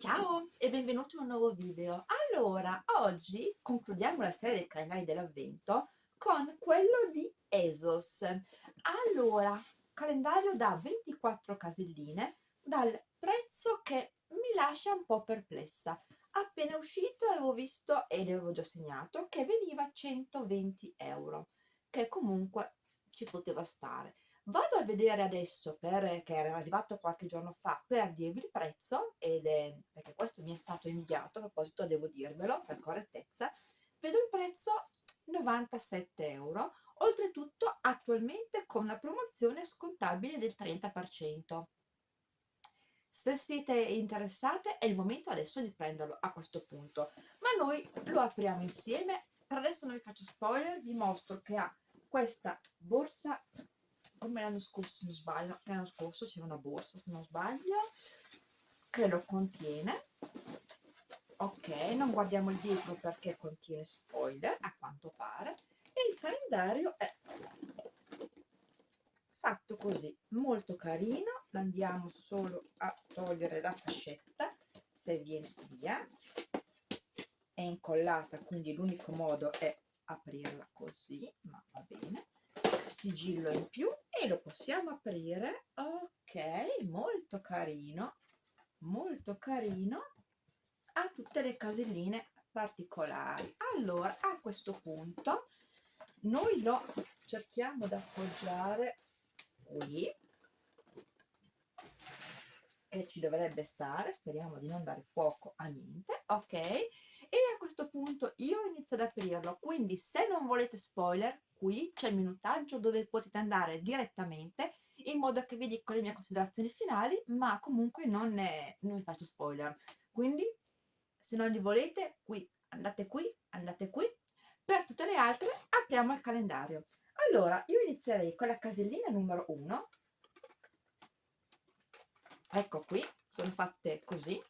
Ciao e benvenuti in un nuovo video. Allora, oggi concludiamo la serie dei calendari dell'avvento con quello di Esos. Allora, calendario da 24 caselline dal prezzo che mi lascia un po' perplessa. Appena uscito avevo visto ed avevo già segnato che veniva 120 euro, che comunque ci poteva stare vado a vedere adesso per, che era arrivato qualche giorno fa per dirvi il prezzo ed è perché questo mi è stato inviato a proposito devo dirvelo per correttezza vedo il prezzo 97 euro oltretutto attualmente con la promozione scontabile del 30% se siete interessate è il momento adesso di prenderlo a questo punto ma noi lo apriamo insieme. Per adesso non vi faccio spoiler vi mostro che ha questa borsa come l'anno scorso se non sbaglio l'anno scorso c'era una borsa se non sbaglio che lo contiene. Ok non guardiamo il dietro perché contiene spoiler a quanto pare. E il calendario è fatto così molto carino. Andiamo solo a togliere la fascetta se viene via. È incollata quindi l'unico modo è aprirla così ma va bene sigillo in più e lo possiamo aprire. Ok molto carino molto carino. Ha tutte le caselline particolari. Allora a questo punto noi lo cerchiamo di appoggiare qui. E ci dovrebbe stare speriamo di non dare fuoco a niente. Ok e a questo punto io inizio ad aprirlo. Quindi se non volete spoiler qui c'è il minutaggio dove potete andare direttamente in modo che vi dico le mie considerazioni finali ma comunque non, ne, non vi faccio spoiler. Quindi se non li volete qui andate qui andate qui. Per tutte le altre apriamo il calendario. Allora io inizierei con la casellina numero 1 ecco qui sono fatte così.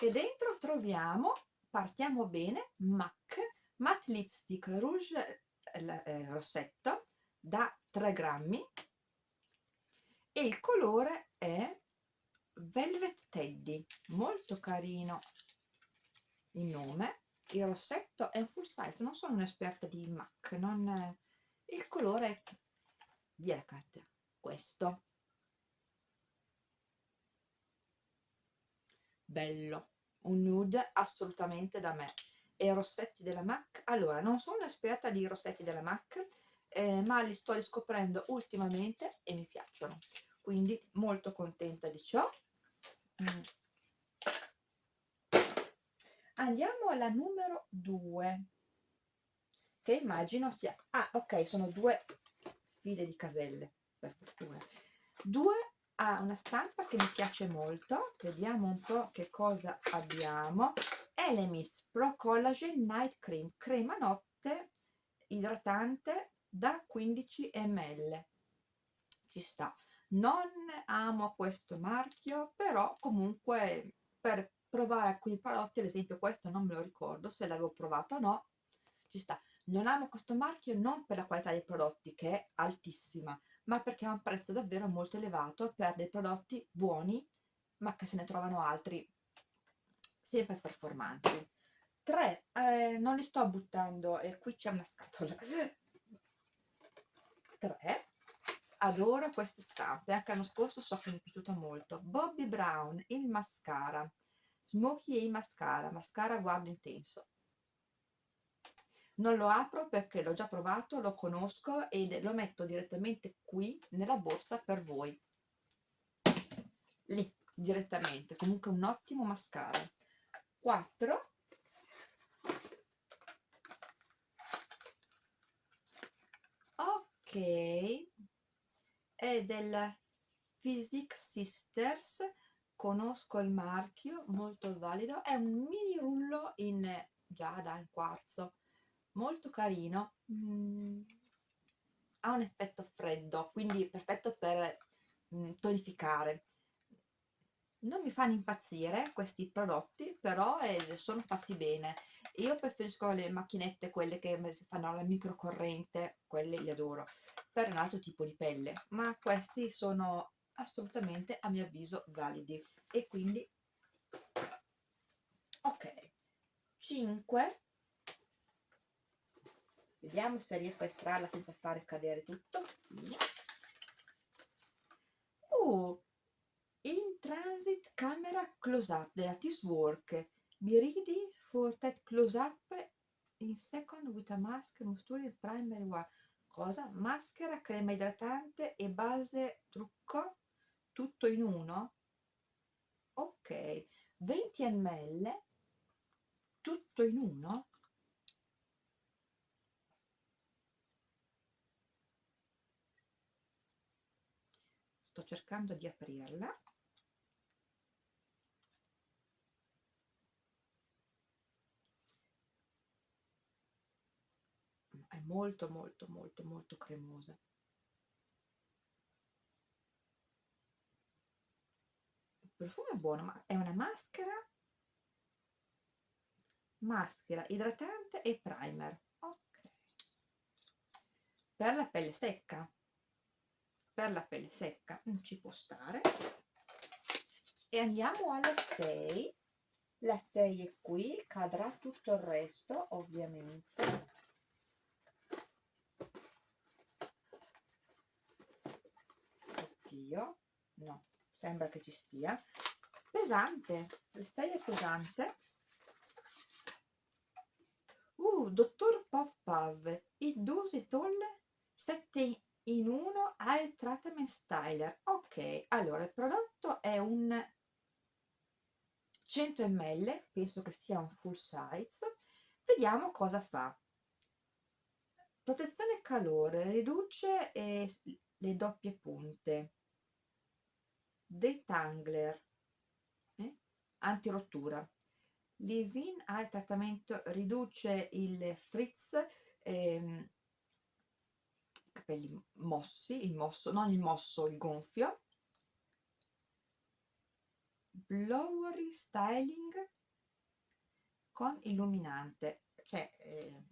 E dentro troviamo partiamo bene MAC matte lipstick rouge eh, rossetto da 3 grammi. E il colore è velvet teddy molto carino il nome. Il rossetto è un full size non sono un'esperta di MAC non il colore è via questo. Bello un nude assolutamente da me e rossetti della MAC. Allora non sono un'esperta di rossetti della MAC eh, ma li sto riscoprendo ultimamente e mi piacciono. Quindi molto contenta di ciò. Mm. andiamo alla numero 2 che immagino sia ah ok sono due file di caselle per fortuna. Due ha una stampa che mi piace molto vediamo un po' che cosa abbiamo. Elemis Pro Collagen Night Cream crema notte idratante da 15 ml ci sta. Non amo questo marchio però comunque per provare alcuni prodotti ad esempio questo non me lo ricordo se l'avevo provato o no ci sta. Non amo questo marchio non per la qualità dei prodotti che è altissima ma perché ha un prezzo davvero molto elevato per dei prodotti buoni ma che se ne trovano altri sempre performanti. 3 eh, non li sto buttando e qui c'è una scatola. 3 adoro queste stampe anche l'anno scorso so che mi è piaciuto molto. Bobbi Brown il mascara. Smokey e mascara mascara guardo intenso non lo apro perché l'ho già provato, lo conosco e lo metto direttamente qui nella borsa per voi. Lì direttamente comunque un ottimo mascara. 4 ok. È del Physics Sisters. Conosco il marchio molto valido. È un mini rullo in giada in quarzo molto carino mm, ha un effetto freddo quindi perfetto per mm, tonificare. Non mi fanno impazzire questi prodotti però eh, sono fatti bene. Io preferisco le macchinette quelle che fanno la microcorrente quelle li adoro per un altro tipo di pelle. Ma questi sono assolutamente a mio avviso validi. E quindi ok. 5 vediamo se riesco a estrarla senza fare cadere tutto. Sì. oh in transit camera close up della Work be ready for that close up in second with a mask moisturizing primary one cosa? maschera, crema idratante e base trucco? Tutto in uno? Ok. 20 ml tutto in uno sto cercando di aprirla. È molto molto molto molto cremosa. Il profumo è buono ma è una maschera? Maschera idratante e primer. Ok. Per la pelle secca per la pelle secca non ci può stare. E andiamo alla 6 la 6 è qui cadrà tutto il resto ovviamente. Oddio no sembra che ci stia. Pesante il 6 è pesante. Uh dottor Puff Puff il dose tolle 7 in 1 al treatment styler ok allora il prodotto è un 100 ml penso che sia un full size. Vediamo cosa fa. Protezione calore riduce eh, le doppie punte. Detangler eh? antirottura. Livin al trattamento riduce il frizz ehm, capelli mossi, il mosso, non il mosso, il gonfio. Blowery styling con illuminante, cioè eh,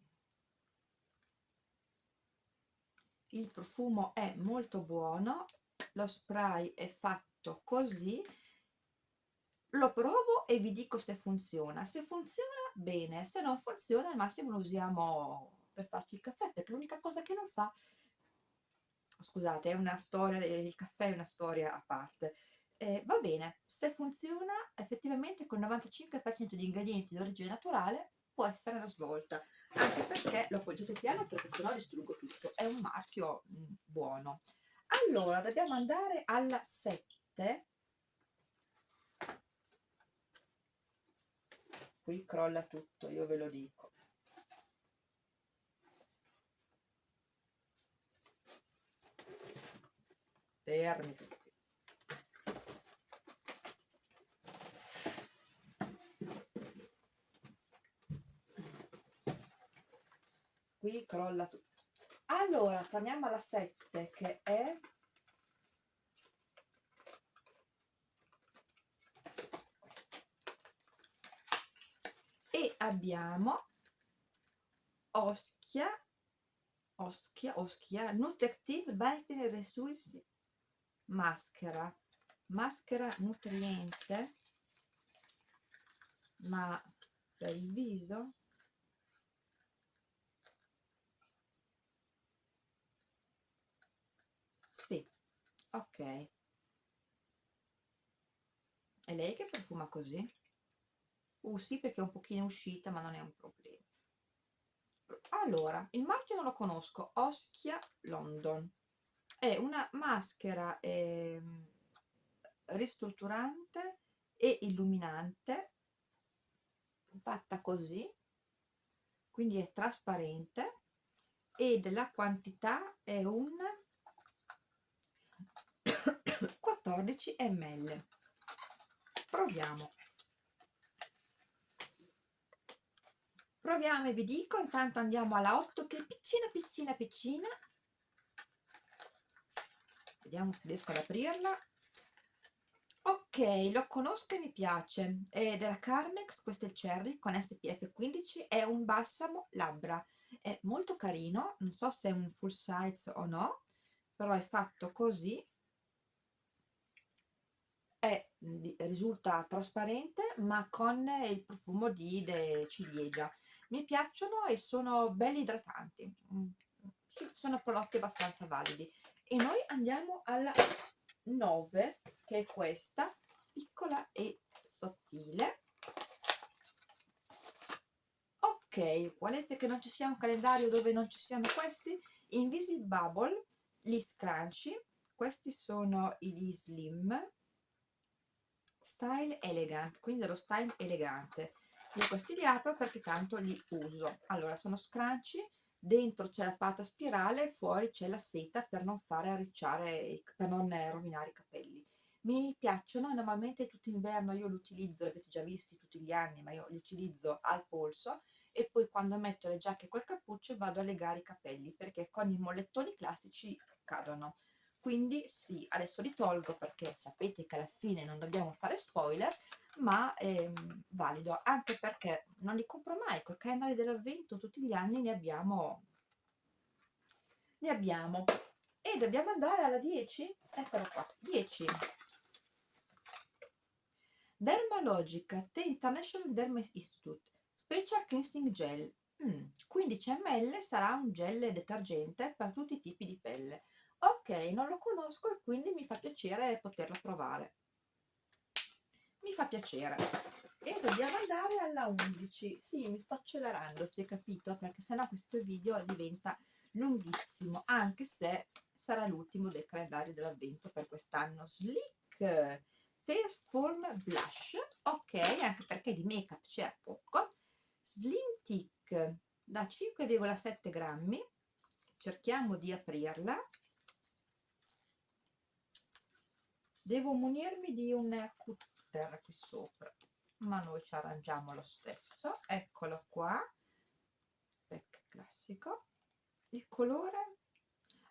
il profumo è molto buono, lo spray è fatto così, lo provo e vi dico se funziona. Se funziona, bene, se non funziona al massimo lo usiamo per farci il caffè, perché l'unica cosa che non fa scusate, è una storia, il caffè è una storia a parte. Eh, va bene, se funziona effettivamente con il 95% di ingredienti di origine naturale può essere una svolta, anche perché lo appoggiate piano perché sennò distruggo tutto, è un marchio mh, mm, buono. Allora, dobbiamo andare alla 7. Qui crolla tutto, io ve lo dico. Fermi tutti. Qui crolla tutto. Allora torniamo alla 7 che è e abbiamo Oschia Oschia, Oschia Nutractive Battery Resource maschera. Maschera nutriente ma per il viso sì ok. È lei che profuma così? Uh sì perché è un pochino uscita ma non è un problema. Allora il marchio non lo conosco Oschia London è una maschera eh, ristrutturante e illuminante fatta così quindi è trasparente ed la quantità è un 14 ml. Proviamo. Proviamo e vi dico intanto andiamo alla 8 che è piccina piccina piccina vediamo se riesco ad aprirla. Ok lo conosco e mi piace. È della Carmex questo è il Cherry con SPF 15 è un balsamo labbra. È molto carino non so se è un full size o no però è fatto così. È, risulta trasparente ma con il profumo di ciliegia. Mi piacciono e sono belli idratanti. Mm, sono prodotti abbastanza validi e noi andiamo alla 9 che è questa piccola e sottile. Ok volete che non ci sia un calendario dove non ci siano questi? Invisible bubble gli scrunchie questi sono gli slim. Style elegant quindi lo style elegante. Io questi li apro perché tanto li uso. Allora sono scrunchie dentro c'è la pata spirale fuori c'è la seta per non fare arricciare per non rovinare i capelli. Mi piacciono normalmente tutto inverno io li utilizzo li avete già visti tutti gli anni ma io li utilizzo al polso e poi quando metto le giacche col cappuccio vado a legare i capelli perché con i mollettoni classici cadono. Quindi sì, adesso li tolgo perché sapete che alla fine non dobbiamo fare spoiler, ma è ehm, valido, anche perché non li compro mai, con i calendari dell'avvento tutti gli anni ne abbiamo, ne abbiamo. E dobbiamo andare alla 10? Eccolo qua, 10. Dermalogica, The International Derma Institute, Special Cleansing Gel, mm, 15 ml sarà un gel detergente per tutti i tipi di pelle ok non lo conosco e quindi mi fa piacere poterlo provare mi fa piacere. E dobbiamo andare alla 11 sì mi sto accelerando si è capito perché sennò questo video diventa lunghissimo anche se sarà l'ultimo del calendario dell'avvento per quest'anno. Slick face form blush ok anche perché di make up c'è poco. Slim tick da 5,7 grammi cerchiamo di aprirla. Devo munirmi di un cutter qui sopra. Ma noi ci arrangiamo lo stesso. Eccolo qua. Pack classico. Il colore?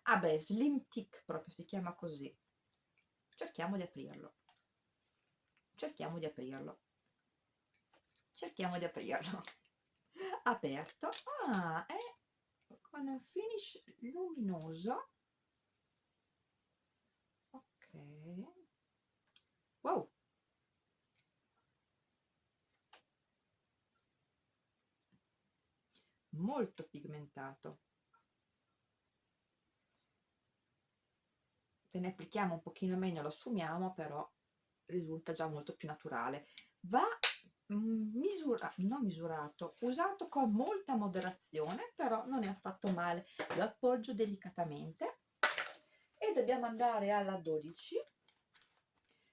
Ah beh slim tick proprio si chiama così. Cerchiamo di aprirlo. Cerchiamo di aprirlo. Cerchiamo di aprirlo. Aperto. Ah è con un finish luminoso. Ok Molto pigmentato. Se ne applichiamo un pochino meno lo sfumiamo, però risulta già molto più naturale. Va misura, non misurato, usato con molta moderazione, però non è affatto male. Lo appoggio delicatamente e dobbiamo andare alla 12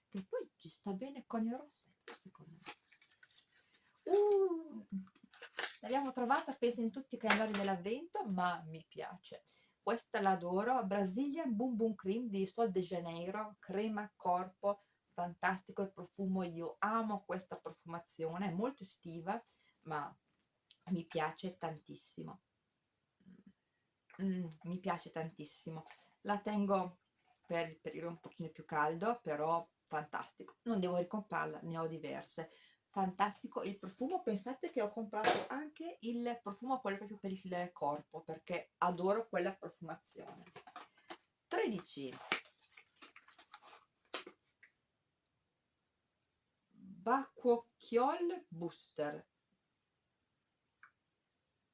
che poi ci sta bene con il rossetto secondo me uh, l'abbiamo trovata penso in tutti i calendari dell'avvento ma mi piace. Questa l'adoro. Brazilian Boom Boom Cream di Sol de Janeiro crema corpo fantastico il profumo. Io amo questa profumazione è molto estiva ma mi piace tantissimo. Mm, mi piace tantissimo. La tengo per il periodo un pochino più caldo però fantastico. Non devo ricomprarla ne ho diverse fantastico il profumo. Pensate che ho comprato anche il profumo quello proprio per il corpo perché adoro quella profumazione. 13 Bacuocchiol Booster.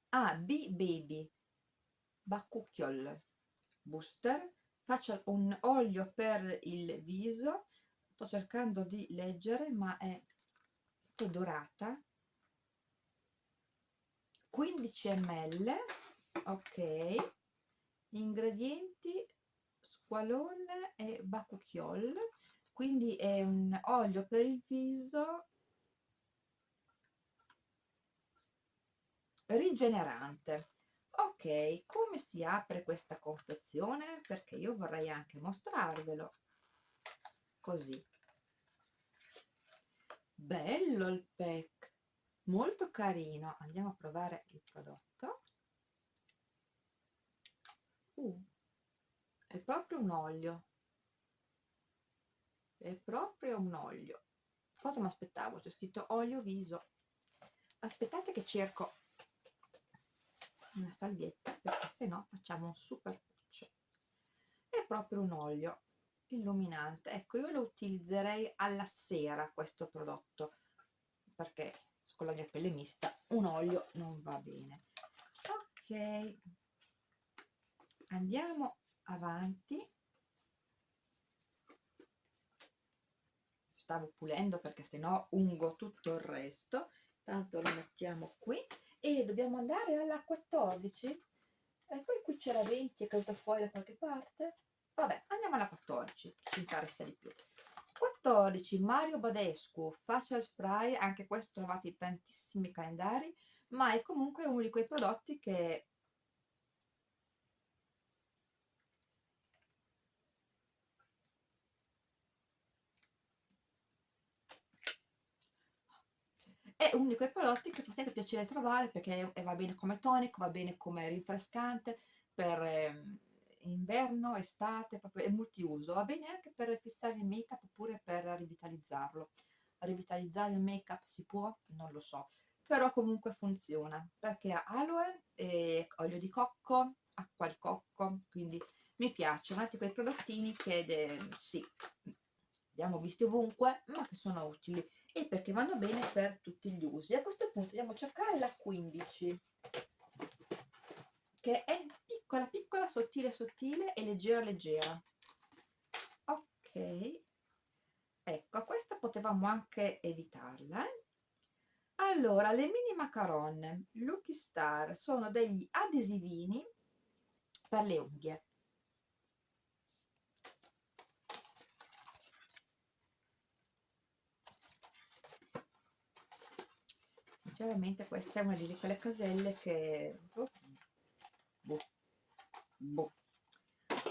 Ah B Baby. Bacucchiol Booster. Faccio un olio per il viso. Sto cercando di leggere ma è dorata. 15 ml ok. Ingredienti squalone e bacucchiol. Quindi è un olio per il viso rigenerante. Ok come si apre questa confezione? Perché io vorrei anche mostrarvelo. Così bello il pack. Molto carino. Andiamo a provare il prodotto. Uh, è proprio un olio. È proprio un olio. Cosa mi aspettavo c'è scritto olio viso. Aspettate che cerco una salvietta perché se no facciamo un super puccio è proprio un olio illuminante. Ecco io lo utilizzerei alla sera questo prodotto perché con la mia pelle mista un olio non va bene. Ok. Andiamo avanti. Stavo pulendo perché sennò ungo tutto il resto. Tanto lo mettiamo qui e dobbiamo andare alla 14 e poi qui c'era 20 è caduta fuori da qualche parte. Vabbè andiamo alla 14 ci interessa di più. 14 Mario Badescu facial spray anche questo trovate in tantissimi calendari ma è comunque uno di quei prodotti che è uno di quei prodotti che fa sempre piacere trovare perché va bene come tonico, va bene come rinfrescante per eh, inverno, estate, proprio è multiuso, va bene anche per fissare il make up oppure per rivitalizzarlo. Rivitalizzare il make up si può? Non lo so, però comunque funziona perché ha aloe, e olio di cocco, acqua di cocco, quindi mi piace, un altro quei prodottini che de, sì, abbiamo visti ovunque, ma che sono utili e perché vanno bene per tutti gli usi. A questo punto andiamo a cercare la 15, che è piccola, piccola, sottile, sottile e leggera, leggera. Ok, ecco, questa potevamo anche evitarla. Eh? Allora, le mini macaron Lucky Star sono degli adesivini per le unghie sinceramente questa è una di quelle caselle che boh, boh.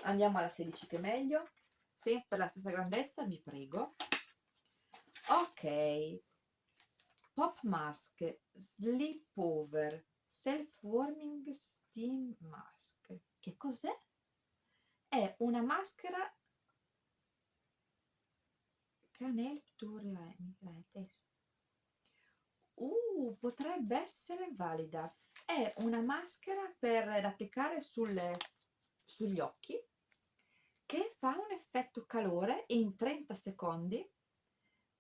andiamo alla 16 che è meglio. Sempre la stessa grandezza vi prego. Ok. Pop mask sleep over self warming steam mask. Che cos'è? è una maschera can help to test uh, potrebbe essere valida. È una maschera per applicare sulle, sugli occhi che fa un effetto calore in 30 secondi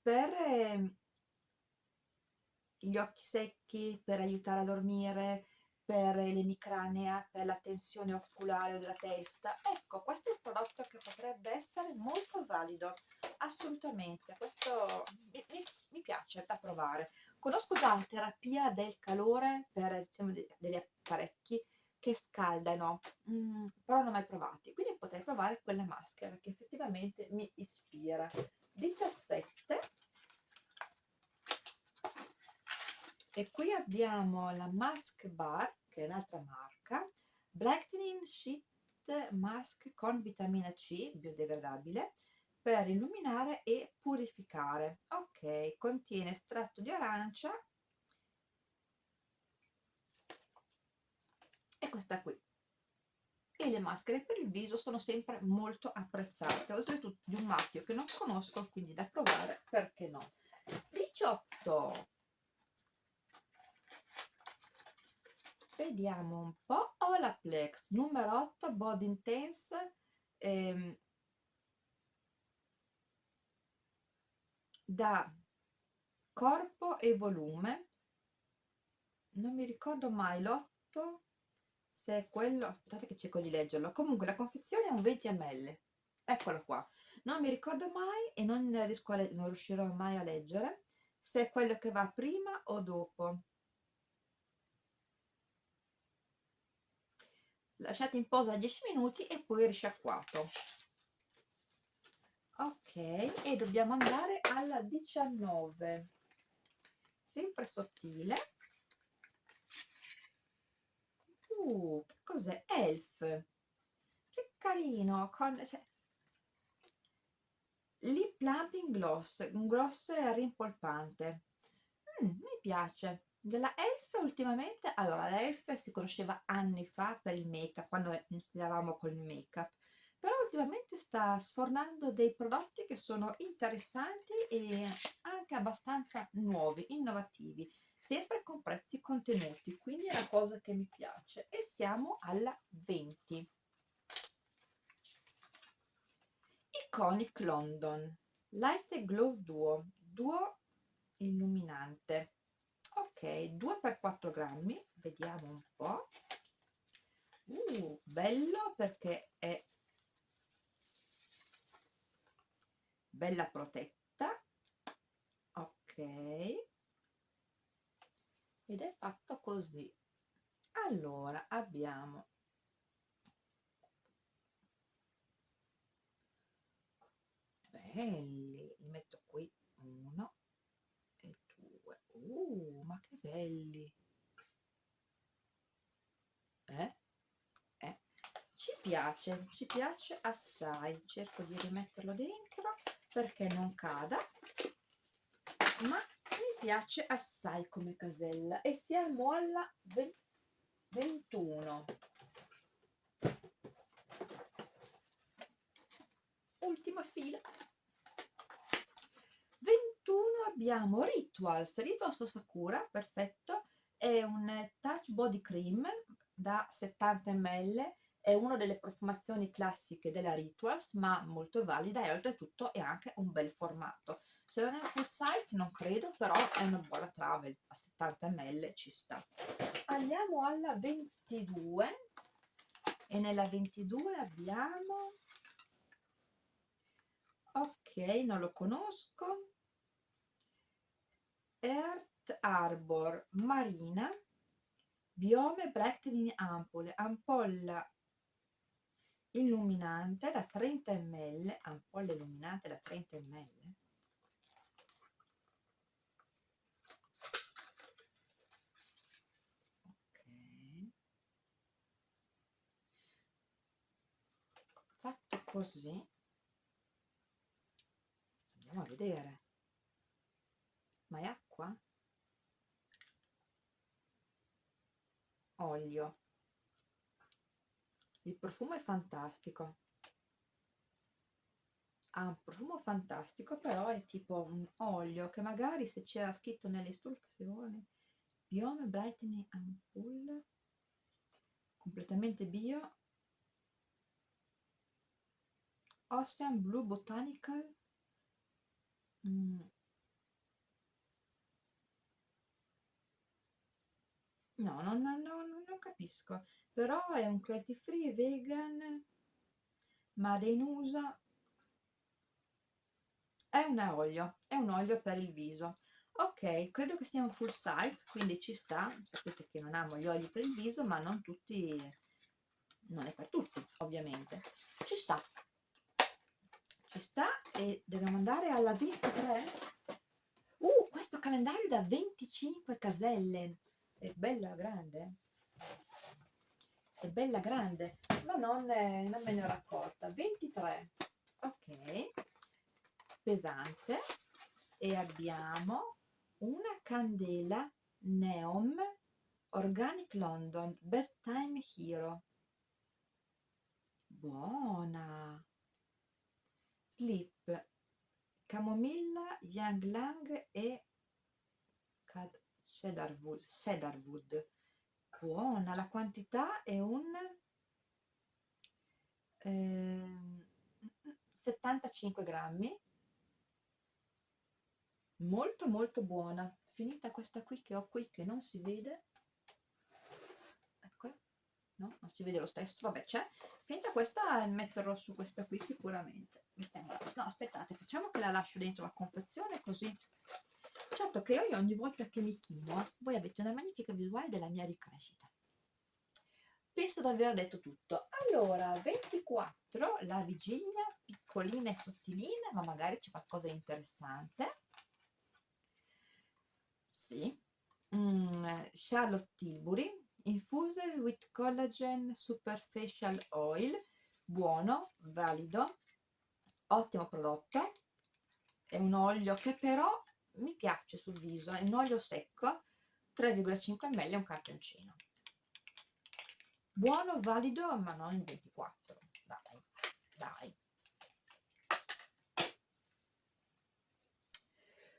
per eh, gli occhi secchi, per aiutare a dormire, per l'emicranea, per la tensione oculare della testa. Ecco, questo è un prodotto che potrebbe essere molto valido, assolutamente. Questo mi, mi, mi piace da provare. Conosco già la terapia del calore per diciamo, degli apparecchi che scaldano, mm, però non ho mai provati, quindi potrei provare quella maschera che effettivamente mi ispira. 17 e qui abbiamo la Mask Bar, che è un'altra marca, Blackening Sheet Mask con vitamina C biodegradabile, per illuminare e purificare. Ok contiene estratto di arancia e questa qui. E le maschere per il viso sono sempre molto apprezzate oltretutto di un marchio che non conosco quindi da provare perché no? 18 vediamo un po' Olaplex numero 8 Body Intense ehm, da corpo e volume. Non mi ricordo mai l'otto se è quello aspettate che cerco di leggerlo. Comunque la confezione è un 20 ml. Eccolo qua. Non mi ricordo mai e non, riesco a non riuscirò mai a leggere se è quello che va prima o dopo. Lasciate in posa 10 minuti e poi risciacquato. Ok e dobbiamo andare alla 19 sempre sottile uh, che cos'è? elf. Che carino con cioè, lip plumping gloss un gloss rimpolpante. Mm, mi piace. Della elf ultimamente allora la elf si conosceva anni fa per il make up quando iniziavamo col make up però ultimamente sta sfornando dei prodotti che sono interessanti e anche abbastanza nuovi, innovativi, sempre con prezzi contenuti, quindi è una cosa che mi piace. E siamo alla 20. I Iconic London Light Glow Duo Duo illuminante ok 2 per 4 grammi vediamo un po' uh, bello perché è bella protetta ok ed è fatto così. Allora abbiamo belli li metto qui uno e due. Uh ma che belli. Eh? eh. Ci piace ci piace assai. Cerco di rimetterlo dentro perché non cada. Ma mi piace assai come casella e siamo alla 21 ultima fila. 21 abbiamo Rituals Rituals Sakura perfetto. È un touch body cream da 70 ml è una delle profumazioni classiche della Rituals ma molto valida e oltretutto è anche un bel formato se non è full size non credo però è una buona travel a 70 ml ci sta. Andiamo alla 22 e nella 22 abbiamo ok non lo conosco. Earth Arbor Marina. Biome Brightening Ampoule ampolla illuminante da 30 ml ampolla illuminante da 30 ml ok fatto così. Andiamo a vedere. Ma è acqua? olio. Il profumo è fantastico. Ha un profumo fantastico però è tipo un olio che magari se c'era scritto nelle istruzioni biome brightening ampoule completamente bio Ocean Blue Botanical? Mm. no, no, no, no, non capisco. Però è un cruelty free vegan made in USA è un olio è un olio per il viso. Ok credo che sia un full size quindi ci sta. Sapete che non amo gli oli per il viso ma non tutti non è per tutti ovviamente. Ci sta sta e dobbiamo andare alla 23 uh questo calendario da 25 caselle. È bella grande. È bella grande ma non, è, non me ne ho raccolta 23 ok. Pesante. E abbiamo una candela neon organic london bedtime hero. Buona sleep camomilla yang lang e cedarwood, cedarwood buona la quantità è un eh, 75 grammi. Molto molto buona. Finita questa qui che ho qui che non si vede no? Non si vede lo stesso vabbè c'è. Finita questa metterò su questa qui sicuramente. No aspettate facciamo che la lascio dentro la confezione così. Certo che io ogni volta che mi chino voi avete una magnifica visuale della mia ricrescita. Penso di aver detto tutto. Allora 24 la vigilia piccolina e sottilina ma magari c'è qualcosa di interessante. Sì. Mm, Charlotte Tilbury infused with collagen superficial oil. Buono, valido. Ottimo prodotto. È un olio che però mi piace sul viso, è un olio secco 3,5 ml un cartoncino. Buono, valido ma non in 24 dai, dai.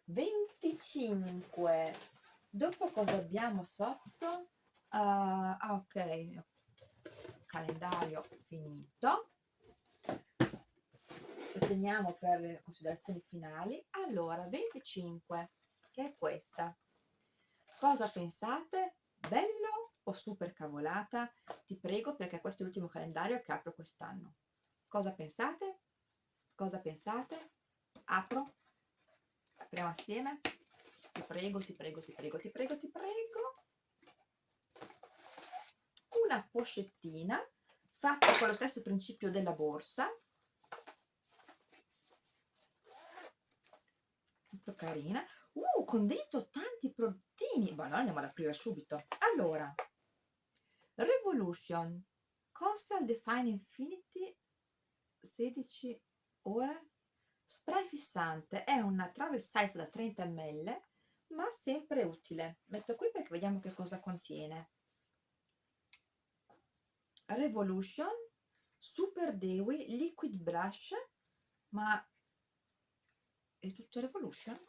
25 dopo cosa abbiamo sotto ah ok. Calendario finito. Questi teniamo per le considerazioni finali. Allora 25 che è questa? Cosa pensate? Bello o super cavolata? Ti prego perché questo è l'ultimo calendario che apro quest'anno. Cosa pensate? Cosa pensate? Apro. Apriamo assieme. Ti prego ti prego ti prego ti prego ti prego una pochettina fatta con lo stesso principio della borsa. Molto carina. Uh, con dentro tanti prodottini ma no, andiamo ad aprire subito. Allora Revolution. Constant Define Infinity 16 ore. Spray fissante. È una travel size da 30 ml ma sempre utile. Metto qui perché vediamo che cosa contiene Revolution Super Dewy Liquid Brush ma è tutto Revolution?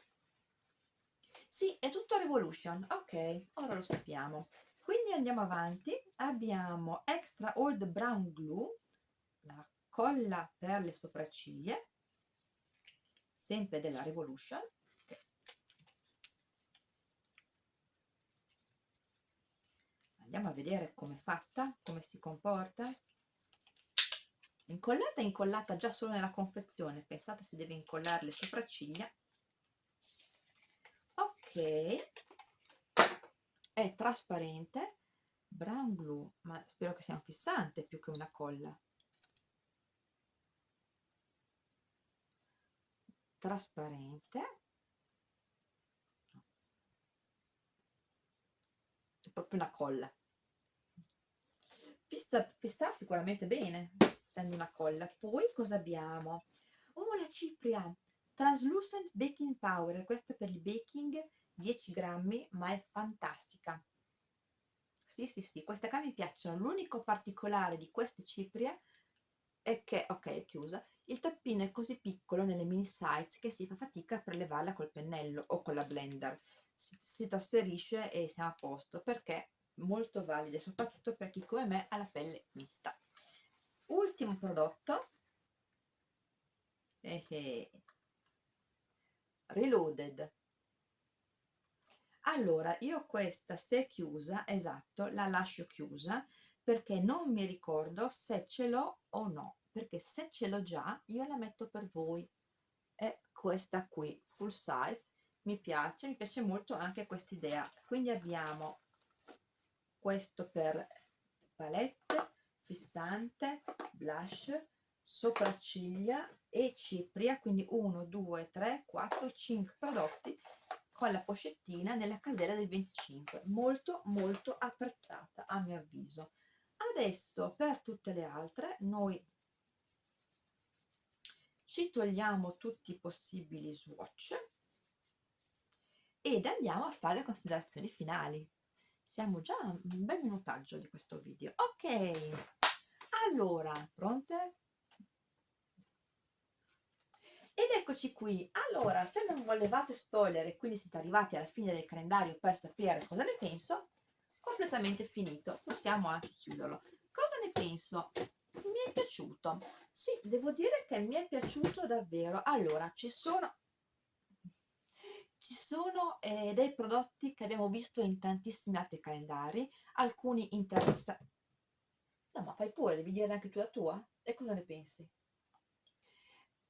Sì, è tutto Revolution, ok, ora lo sappiamo. Quindi andiamo avanti, abbiamo Extra Old Brown Glue, la colla per le sopracciglia, sempre della Revolution. Andiamo a vedere come è fatta, come si comporta. Incollata è incollata già solo nella confezione. Pensate si deve incollare le sopracciglia. Ok. È trasparente. Brown glue. Ma spero che sia un fissante più che una colla. Trasparente. È proprio una colla fissa, fissa sicuramente bene essendo una colla. Poi cosa abbiamo? Oh la cipria. Translucent baking powder. Questa per il baking 10 grammi ma è fantastica. Sì sì sì queste qua mi piacciono. L'unico particolare di queste ciprie è che ok è chiusa il tappino è così piccolo nelle mini size che si fa fatica a prelevarla col pennello o con la blender. Si, si trasferisce e siamo a posto perché molto valide soprattutto per chi come me ha la pelle mista. Ultimo prodotto. Eh eh. reloaded. Allora io questa se chiusa esatto la lascio chiusa perché non mi ricordo se ce l'ho o no perché se ce l'ho già io la metto per voi. È questa qui full size. Mi piace mi piace molto anche questa idea quindi abbiamo questo per palette fissante blush sopracciglia e cipria quindi 1 2 3 4 5 prodotti con la pochettina nella casella del 25 molto molto apprezzata a mio avviso. Adesso per tutte le altre noi ci togliamo tutti i possibili swatch ed andiamo a fare le considerazioni finali siamo già a un bel minutaggio di questo video. Ok. Allora pronte? Ed eccoci qui. Allora se non volevate spoiler e quindi siete arrivati alla fine del calendario per sapere cosa ne penso completamente finito. Possiamo anche chiuderlo. Cosa ne penso? Mi è piaciuto. Sì devo dire che mi è piaciuto davvero. Allora ci sono ci sono eh, dei prodotti che abbiamo visto in tantissimi altri calendari alcuni interessanti no ma fai pure devi dire anche tu la tua e cosa ne pensi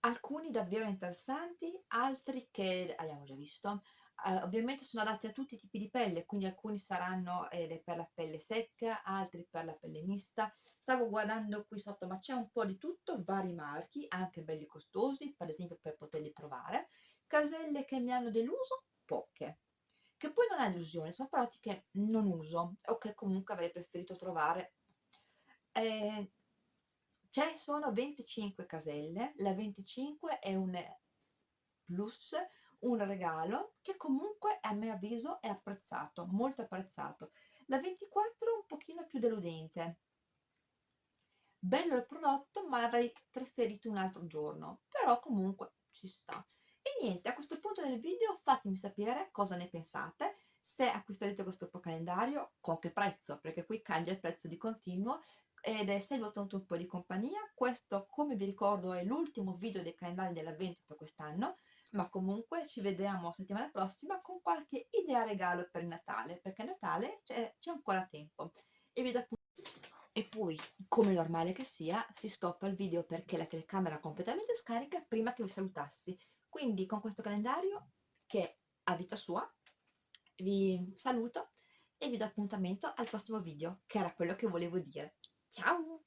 alcuni davvero interessanti, altri che abbiamo già visto. Uh, ovviamente sono adatti a tutti i tipi di pelle, quindi alcuni saranno eh, per la pelle secca, altri per la pelle mista. Stavo guardando qui sotto, ma c'è un po' di tutto, vari marchi, anche belli costosi, per esempio per poterli provare. Caselle che mi hanno deluso, poche. Che poi non è delusione, sono prodotti che non uso o che comunque avrei preferito trovare. Eh, ci sono 25 caselle, la 25 è un plus, un regalo che comunque a mio avviso è apprezzato, molto apprezzato. La 24 è un pochino più deludente. Bello il prodotto ma avrei preferito un altro giorno, però comunque ci sta. E niente, a questo punto del video fatemi sapere cosa ne pensate, se acquisterete questo calendario, con che prezzo, perché qui cambia il prezzo di continuo, ed è se vi ho tenuto un po' di compagnia. Questo, come vi ricordo, è l'ultimo video dei calendari dell'avvento per quest'anno, ma comunque ci vediamo settimana prossima con qualche idea regalo per Natale, perché Natale c'è ancora tempo. E vi do e poi, come normale che sia, si stoppa il video perché la telecamera completamente scarica prima che vi salutassi. Quindi con questo calendario, che ha vita sua, vi saluto e vi do appuntamento al prossimo video, che era quello che volevo dire. Ciao!